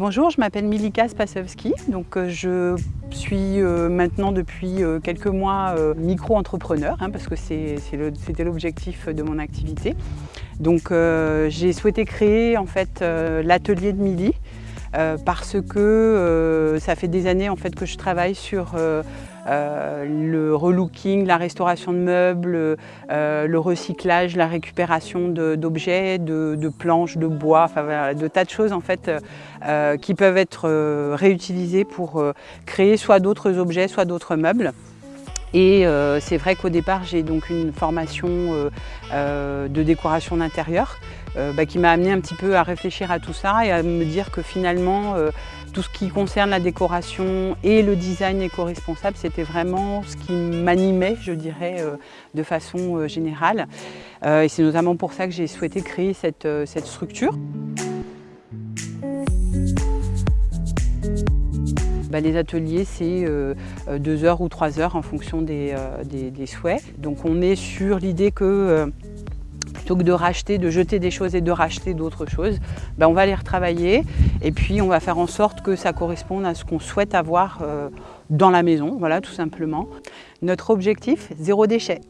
Bonjour, je m'appelle Milika Spasowski. Euh, je suis euh, maintenant depuis euh, quelques mois micro-entrepreneur hein, parce que c'était l'objectif de mon activité. J'ai souhaité créer en fait l'atelier de Mili parce que ça fait des années en fait que je travaille sur euh, le relooking, la restauration de meubles, euh, le recyclage, la récupération d'objets, de, planches, de bois, de tas de choses en fait euh, qui peuvent être réutilisées pour créer soit d'autres objets, soit d'autres meubles. Et c'est vrai qu'au départ, j'ai donc une formation de décoration d'intérieur bah, qui m'a amené un petit peu à réfléchir à tout ça et à me dire que finalement, tout ce qui concerne la décoration et le design éco-responsable, c'était vraiment ce qui m'animait, je dirais, euh, de façon euh, générale. Euh, et c'est notamment pour ça que j'ai souhaité créer cette, structure. Bah, les ateliers, c'est deux heures ou trois heures en fonction des souhaits. Donc on est sur l'idée que plutôt que de racheter, de jeter des choses et de racheter d'autres choses, ben on va les retravailler et puis on va faire en sorte que ça corresponde à ce qu'on souhaite avoir euh, dans la maison, voilà tout simplement. Notre objectif, zéro déchet.